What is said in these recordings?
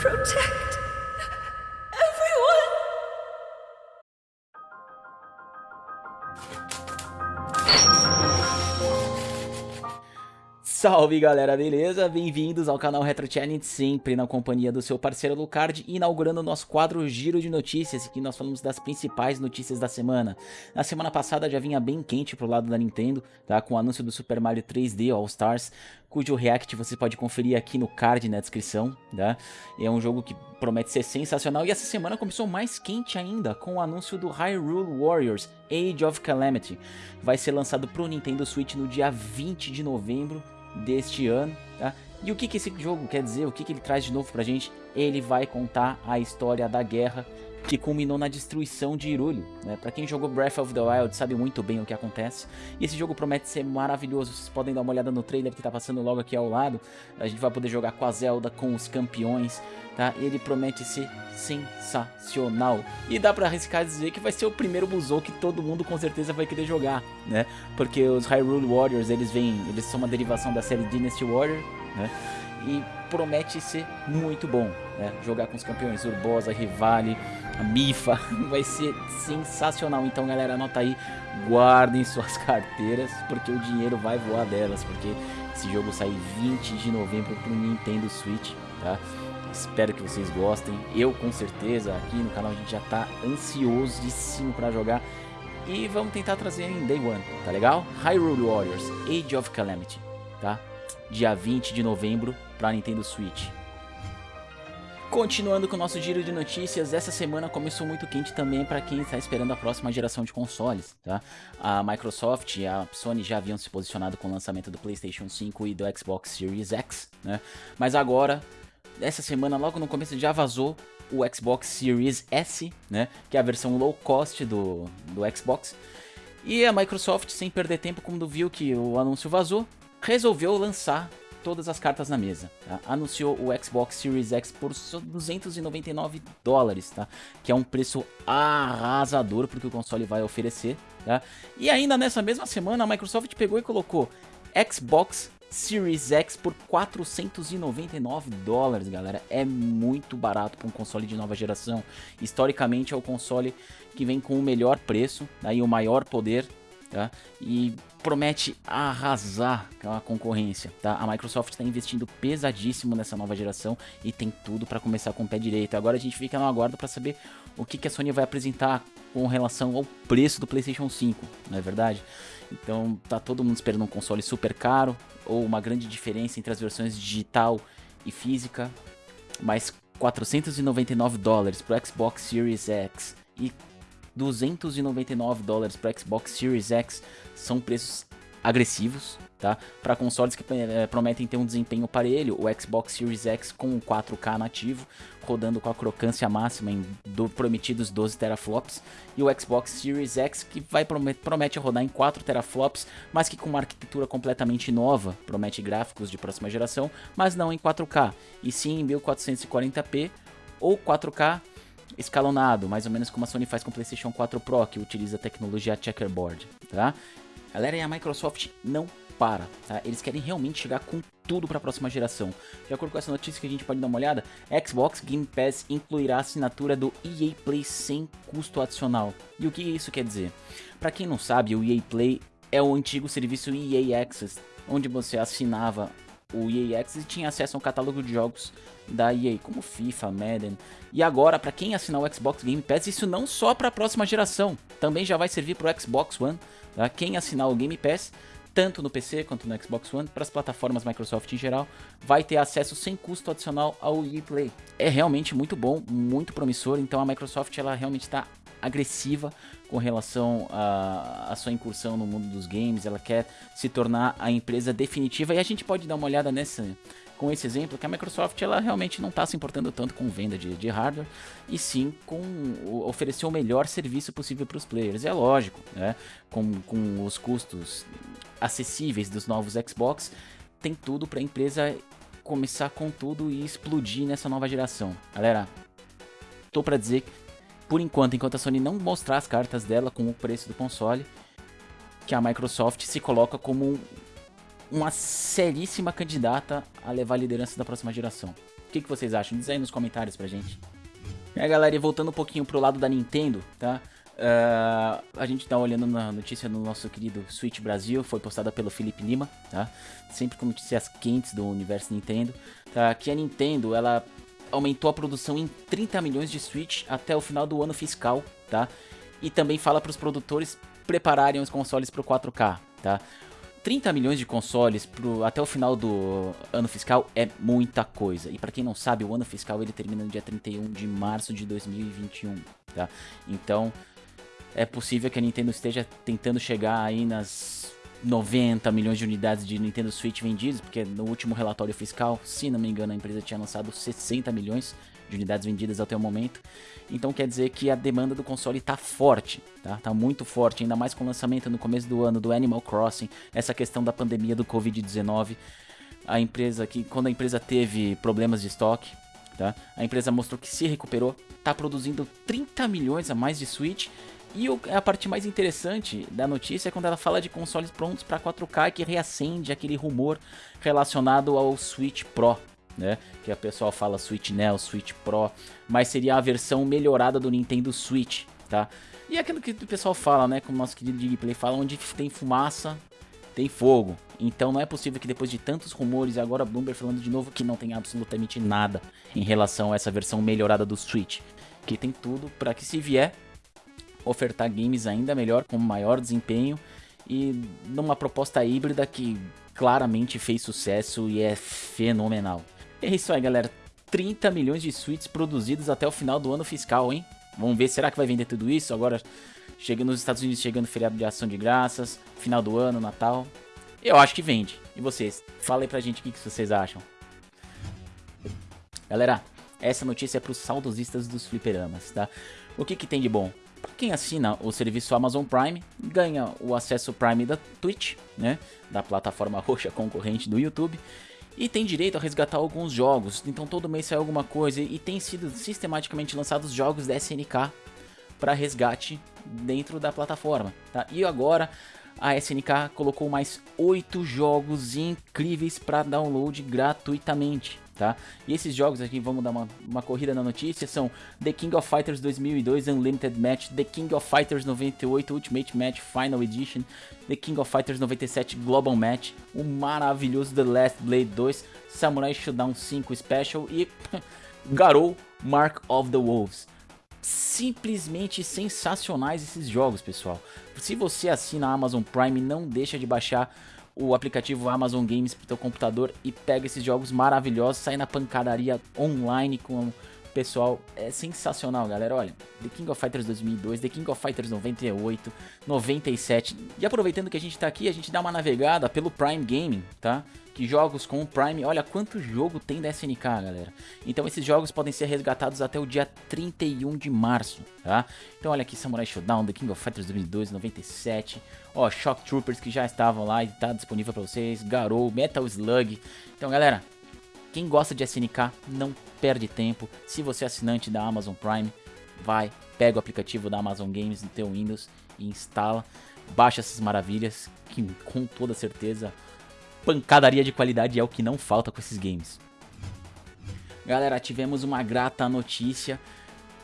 protect Salve galera, beleza? Bem-vindos ao canal Retro Challenge, sempre na companhia do seu parceiro Lucard, inaugurando o nosso quadro Giro de Notícias, que nós falamos das principais notícias da semana. Na semana passada já vinha bem quente pro lado da Nintendo, tá? Com o anúncio do Super Mario 3D All Stars, cujo react você pode conferir aqui no card na descrição, tá? É um jogo que promete ser sensacional e essa semana começou mais quente ainda com o anúncio do Hyrule Warriors Age of Calamity. Vai ser lançado pro Nintendo Switch no dia 20 de novembro deste ano, tá? E o que, que esse jogo quer dizer, o que, que ele traz de novo pra gente? Ele vai contar a história da guerra que culminou na destruição de Hyrule. Né? Pra quem jogou Breath of the Wild sabe muito bem o que acontece. E esse jogo promete ser maravilhoso, vocês podem dar uma olhada no trailer que tá passando logo aqui ao lado. A gente vai poder jogar com a Zelda, com os campeões, tá? Ele promete ser sensacional. E dá pra arriscar dizer que vai ser o primeiro Musou que todo mundo com certeza vai querer jogar, né? Porque os Hyrule Warriors, eles vêm, eles são uma derivação da série Dynasty Warrior, né? E promete ser muito bom, né? Jogar com os campeões Urbosa, Rivali, a Mifa, vai ser sensacional. Então, galera, anota aí, guardem suas carteiras, porque o dinheiro vai voar delas, porque esse jogo sai 20 de novembro pro Nintendo Switch, tá? Espero que vocês gostem. Eu, com certeza, aqui no canal a gente já tá ansiosíssimo para jogar. E vamos tentar trazer em Day One, tá legal? Hyrule Warriors Age of Calamity, tá? Dia 20 de novembro para Nintendo Switch. Continuando com o nosso giro de notícias, essa semana começou muito quente também para quem está esperando a próxima geração de consoles, tá? A Microsoft e a Sony já haviam se posicionado com o lançamento do PlayStation 5 e do Xbox Series X, né? Mas agora, essa semana, logo no começo, já vazou o Xbox Series S, né? Que é a versão low cost do, do Xbox. E a Microsoft, sem perder tempo, quando viu que o anúncio vazou, resolveu lançar todas as cartas na mesa. Tá? Anunciou o Xbox Series X por 299 dólares, tá? Que é um preço arrasador porque o console vai oferecer, tá? E ainda nessa mesma semana a Microsoft pegou e colocou Xbox Series X por 499 dólares, galera. É muito barato para um console de nova geração. Historicamente é o console que vem com o melhor preço tá? e o maior poder tá? E promete arrasar a concorrência, tá? A Microsoft está investindo pesadíssimo nessa nova geração e tem tudo para começar com o pé direito. Agora a gente fica no aguardo para saber o que, que a Sony vai apresentar com relação ao preço do PlayStation 5, não é verdade? Então tá todo mundo esperando um console super caro ou uma grande diferença entre as versões digital e física, mas 499 dólares pro Xbox Series X e 299 dólares para Xbox Series X são preços agressivos, tá? Para consoles que é, prometem ter um desempenho parelho, o Xbox Series X com 4K nativo, rodando com a crocância máxima em do prometidos 12 teraflops, e o Xbox Series X que vai promete, promete rodar em 4 teraflops, mas que com uma arquitetura completamente nova, promete gráficos de próxima geração, mas não em 4K, e sim em 1440p ou 4K escalonado, mais ou menos como a Sony faz com o PlayStation 4 Pro, que utiliza a tecnologia checkerboard, tá? Galera, e a Microsoft não para, tá? Eles querem realmente chegar com tudo para a próxima geração. De acordo com essa notícia que a gente pode dar uma olhada, Xbox Game Pass incluirá a assinatura do EA Play sem custo adicional. E o que isso quer dizer? Para quem não sabe, o EA Play é o antigo serviço EA Access, onde você assinava o EA Access tinha acesso a um catálogo de jogos da EA, como FIFA, Madden. E agora, para quem assinar o Xbox Game Pass, isso não só para a próxima geração, também já vai servir para o Xbox One. Tá? Quem assinar o Game Pass, tanto no PC quanto no Xbox One, para as plataformas Microsoft em geral, vai ter acesso sem custo adicional ao EA Play. É realmente muito bom, muito promissor, então a Microsoft ela realmente está agressiva com relação à sua incursão no mundo dos games, ela quer se tornar a empresa definitiva e a gente pode dar uma olhada nessa com esse exemplo que a Microsoft ela realmente não está se importando tanto com venda de, de hardware e sim com oferecer o melhor serviço possível para os players. É lógico, né? com, com os custos acessíveis dos novos Xbox, tem tudo para a empresa começar com tudo e explodir nessa nova geração. Galera, tô para dizer por enquanto, enquanto a Sony não mostrar as cartas dela com o preço do console, que a Microsoft se coloca como uma seríssima candidata a levar a liderança da próxima geração. O que, que vocês acham? Diz aí nos comentários pra gente. É, galera, e voltando um pouquinho pro lado da Nintendo, tá? Uh, a gente tá olhando na notícia do nosso querido Switch Brasil, foi postada pelo Felipe Lima, tá? Sempre com notícias quentes do universo Nintendo, tá? Que a Nintendo, ela aumentou a produção em 30 milhões de Switch até o final do ano fiscal, tá? E também fala para os produtores prepararem os consoles para o 4K, tá? 30 milhões de consoles pro, até o final do ano fiscal é muita coisa. E para quem não sabe, o ano fiscal ele termina no dia 31 de março de 2021, tá? Então, é possível que a Nintendo esteja tentando chegar aí nas 90 milhões de unidades de Nintendo Switch vendidas, porque no último relatório fiscal, se não me engano, a empresa tinha lançado 60 milhões de unidades vendidas até o momento. Então quer dizer que a demanda do console está forte, tá? Tá muito forte, ainda mais com o lançamento no começo do ano do Animal Crossing, essa questão da pandemia do Covid-19. A empresa que quando a empresa teve problemas de estoque, tá? A empresa mostrou que se recuperou, está produzindo 30 milhões a mais de Switch e a parte mais interessante da notícia é quando ela fala de consoles prontos para 4K que reacende aquele rumor relacionado ao Switch Pro, né? Que a pessoa fala Switch Neo, Switch Pro, mas seria a versão melhorada do Nintendo Switch, tá? E é aquilo que o pessoal fala, né? Como o nosso querido Digplay fala, onde tem fumaça, tem fogo. Então não é possível que depois de tantos rumores, e agora Bloomberg falando de novo que não tem absolutamente nada em relação a essa versão melhorada do Switch. Que tem tudo para que se vier ofertar games ainda melhor, com maior desempenho e numa proposta híbrida que claramente fez sucesso e é fenomenal. É isso aí, galera. 30 milhões de suítes produzidos até o final do ano fiscal, hein? Vamos ver, será que vai vender tudo isso? Agora, chega nos Estados Unidos, chegando feriado de ação de graças, final do ano, Natal. Eu acho que vende. E vocês? Fala aí pra gente o que, que vocês acham. Galera, essa notícia é pros saudosistas dos fliperamas, tá? O que que tem de bom? Quem assina o serviço Amazon Prime ganha o acesso Prime da Twitch, né, da plataforma roxa concorrente do YouTube, e tem direito a resgatar alguns jogos. Então todo mês sai alguma coisa e tem sido sistematicamente lançados jogos da SNK para resgate dentro da plataforma, tá? E agora a SNK colocou mais oito jogos incríveis para download gratuitamente tá? E esses jogos aqui, vamos dar uma, uma corrida na notícia, são The King of Fighters 2002 Unlimited Match, The King of Fighters 98 Ultimate Match Final Edition, The King of Fighters 97 Global Match, o maravilhoso The Last Blade 2, Samurai Shodown 5 Special e Garou Mark of the Wolves simplesmente sensacionais esses jogos, pessoal. Se você assina a Amazon Prime, não deixa de baixar o aplicativo Amazon Games pro teu computador e pega esses jogos maravilhosos, sai na pancadaria online com pessoal. É sensacional, galera. Olha, The King of Fighters 2002, The King of Fighters 98, 97. E aproveitando que a gente tá aqui, a gente dá uma navegada pelo Prime Gaming, tá? que jogos com o Prime, olha quanto jogo tem da SNK, galera. Então esses jogos podem ser resgatados até o dia 31 de março, tá? Então olha aqui, Samurai Shodown, The King of Fighters 2002, 97, ó, Shock Troopers que já estavam lá e tá disponível para vocês, Garou, Metal Slug. Então galera, quem gosta de SNK, não perde tempo. Se você é assinante da Amazon Prime, vai, pega o aplicativo da Amazon Games no teu Windows e instala, baixa essas maravilhas que com toda certeza pancadaria de qualidade é o que não falta com esses games. Galera, tivemos uma grata notícia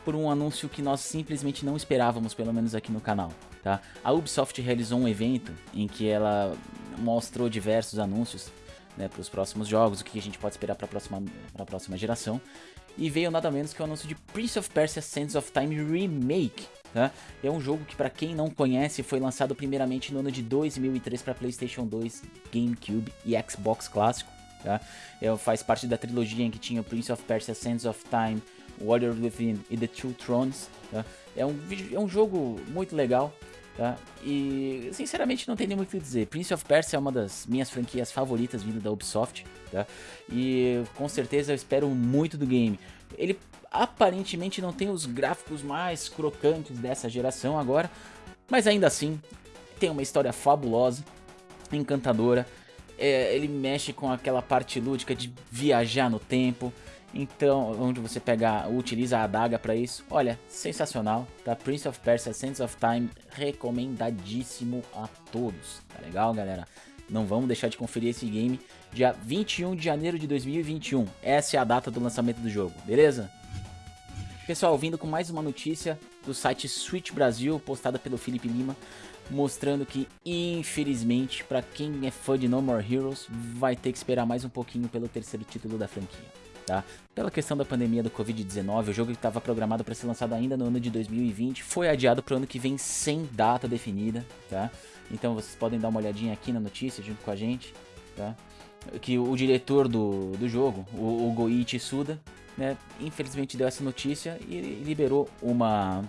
por um anúncio que nós simplesmente não esperávamos, pelo menos aqui no canal. Tá? A Ubisoft realizou um evento em que ela mostrou diversos anúncios né, para os próximos jogos, o que a gente pode esperar para a próxima, próxima geração. E veio nada menos que o anúncio de Prince of Persia Sands of Time Remake, Tá? É um jogo que, para quem não conhece, foi lançado primeiramente no ano de 2003 para PlayStation 2, GameCube e Xbox clássico. Tá? É, faz parte da trilogia em que tinha Prince of Persia, Sands of Time, Warrior Within e The Two Thrones. Tá? É, um, é um jogo muito legal. Tá? E sinceramente não tem nem muito o que dizer. Prince of Persia é uma das minhas franquias favoritas vindo da Ubisoft. Tá? E com certeza eu espero muito do game. Ele aparentemente não tem os gráficos mais crocantes dessa geração agora, mas ainda assim tem uma história fabulosa, encantadora. É, ele mexe com aquela parte lúdica de viajar no tempo. Então, onde você pega, utiliza a adaga para isso. Olha, sensacional, tá? Prince of Persia, Sands of Time, recomendadíssimo a todos, tá legal, galera? Não vamos deixar de conferir esse game dia 21 de janeiro de 2021. Essa é a data do lançamento do jogo, beleza? Pessoal, vindo com mais uma notícia do site Switch Brasil, postada pelo Felipe Lima, mostrando que, infelizmente, para quem é fã de No More Heroes, vai ter que esperar mais um pouquinho pelo terceiro título da franquia. Tá? Pela questão da pandemia do Covid-19, o jogo que estava programado para ser lançado ainda no ano de 2020 foi adiado para o ano que vem sem data definida, tá? Então vocês podem dar uma olhadinha aqui na notícia junto com a gente, tá? Que o diretor do, do jogo, o, o Goichi Suda, né, infelizmente deu essa notícia e liberou uma,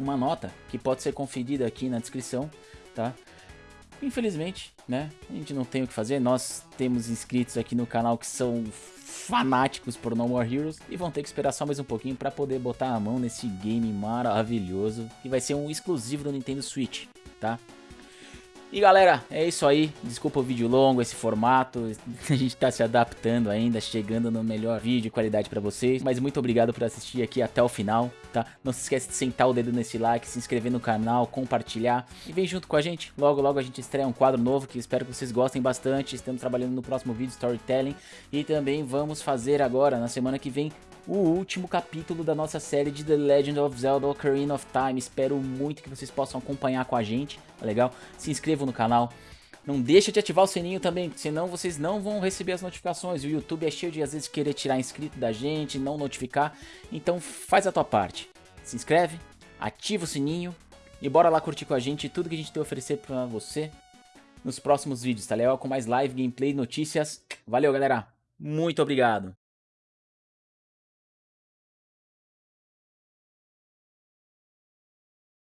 uma nota que pode ser conferida aqui na descrição, tá? Infelizmente, né, a gente não tem o que fazer, nós temos inscritos aqui no canal que são fanáticos por No More Heroes e vão ter que esperar só mais um pouquinho para poder botar a mão nesse game maravilhoso que vai ser um exclusivo do Nintendo Switch, tá? E galera, é isso aí. Desculpa o vídeo longo, esse formato. A gente tá se adaptando ainda, chegando no melhor vídeo e qualidade pra vocês. Mas muito obrigado por assistir aqui até o final, tá? Não se esquece de sentar o dedo nesse like, se inscrever no canal, compartilhar. E vem junto com a gente. Logo, logo a gente estreia um quadro novo que espero que vocês gostem bastante. Estamos trabalhando no próximo vídeo, Storytelling. E também vamos fazer agora, na semana que vem, o último capítulo da nossa série de The Legend of Zelda Ocarina of Time. Espero muito que vocês possam acompanhar com a gente, tá legal? Se inscrevam no canal. Não deixa de ativar o sininho também, senão vocês não vão receber as notificações. O YouTube é cheio de às vezes querer tirar inscrito da gente, não notificar. Então faz a tua parte. Se inscreve, ativa o sininho e bora lá curtir com a gente tudo que a gente tem a oferecer pra você nos próximos vídeos, tá legal? Com mais live, gameplay, notícias. Valeu, galera. Muito obrigado.